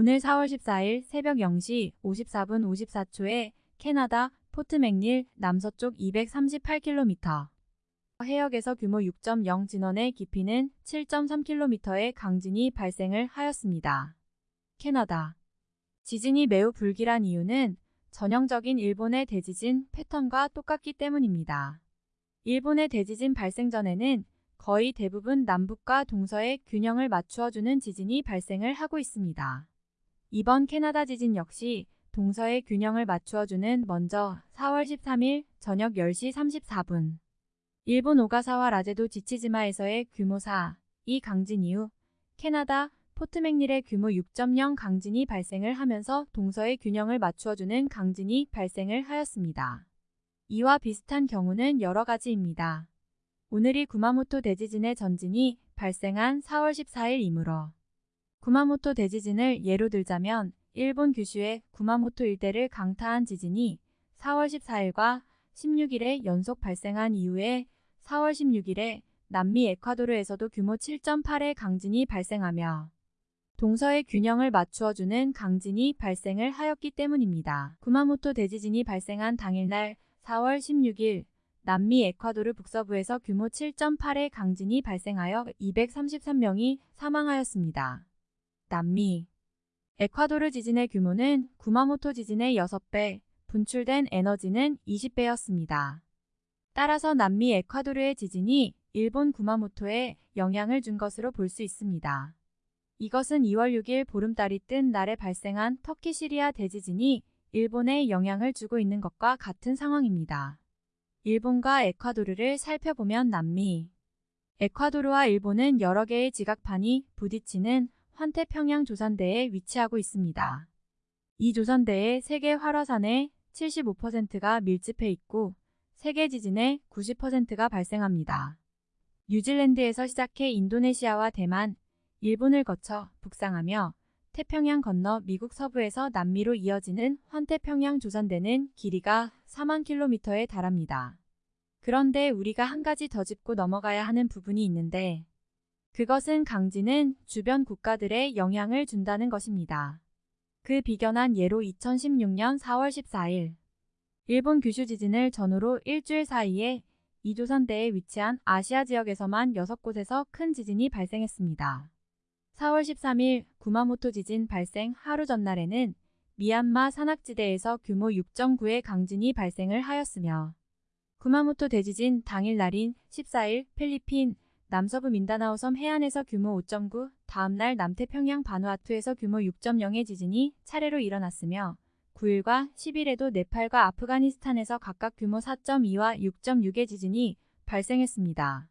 오늘 4월 14일 새벽 0시 54분 54초에 캐나다 포트 맥닐 남서쪽 238km 해역에서 규모 6.0 진원의 깊이는 7.3km의 강진이 발생을 하였습니다. 캐나다 지진이 매우 불길한 이유는 전형적인 일본의 대지진 패턴과 똑같기 때문입니다. 일본의 대지진 발생 전에는 거의 대부분 남북과 동서의 균형을 맞추어주는 지진이 발생을 하고 있습니다. 이번 캐나다 지진 역시 동서의 균형을 맞추어주는 먼저 4월 13일 저녁 10시 34분 일본 오가사와 라제도 지치지마에서의 규모 4, 이 강진 이후 캐나다 포트맥닐의 규모 6.0 강진이 발생을 하면서 동서의 균형을 맞추어주는 강진이 발생을 하였습니다. 이와 비슷한 경우는 여러 가지입니다. 오늘이 구마모토 대지진의 전진이 발생한 4월 14일이므로 구마모토 대지진을 예로 들자면 일본 규슈의 구마모토 일대를 강타한 지진이 4월 14일과 16일에 연속 발생한 이후에 4월 16일에 남미 에콰도르에서도 규모 7.8의 강진이 발생하며 동서의 균형을 맞추어주는 강진이 발생을 하였기 때문입니다. 구마모토 대지진이 발생한 당일날 4월 16일 남미 에콰도르 북서부에서 규모 7.8의 강진이 발생하여 233명이 사망하였습니다. 남미 에콰도르 지진의 규모는 구마모토 지진의 6배, 분출된 에너지는 20배였습니다. 따라서 남미 에콰도르의 지진이 일본 구마모토에 영향을 준 것으로 볼 수 있습니다. 이것은 2월 6일 보름달이 뜬 날에 발생한 터키 시리아 대지진이 일본에 영향을 주고 있는 것과 같은 상황입니다. 일본과 에콰도르를 살펴보면 남미 에콰도르와 일본은 여러 개의 지각판이 부딪히는 환태평양 조산대에 위치하고 있습니다. 이 조산대의 세계 활화산의 75%가 밀집해 있고 세계 지진의 90%가 발생합니다. 뉴질랜드에서 시작해 인도네시아와 대만, 일본을 거쳐 북상하며 태평양 건너 미국 서부에서 남미로 이어지는 환태평양 조산대는 길이가 4만 킬로미터에 달합니다. 그런데 우리가 한 가지 더 짚고 넘어가야 하는 부분이 있는데 그것은 강진은 주변 국가들에 영향을 준다는 것입니다. 그 비견한 예로 2016년 4월 14일 일본 규슈 지진을 전후로 일주일 사이에 이조선대에 위치한 아시아 지역에서만 6곳에서 큰 지진이 발생했습니다. 4월 13일 구마모토 지진 발생 하루 전날에는 미얀마 산악지대에서 규모 6.9의 강진이 발생을 하였으며 구마모토 대지진 당일 날인 14일 필리핀 남서부 민다나오 섬 해안에서 규모 5.9, 다음날 남태평양 바누아투에서 규모 6.0의 지진이 차례로 일어났으며 9일과 10일에도 네팔과 아프가니스탄에서 각각 규모 4.2와 6.6의 지진이 발생했습니다.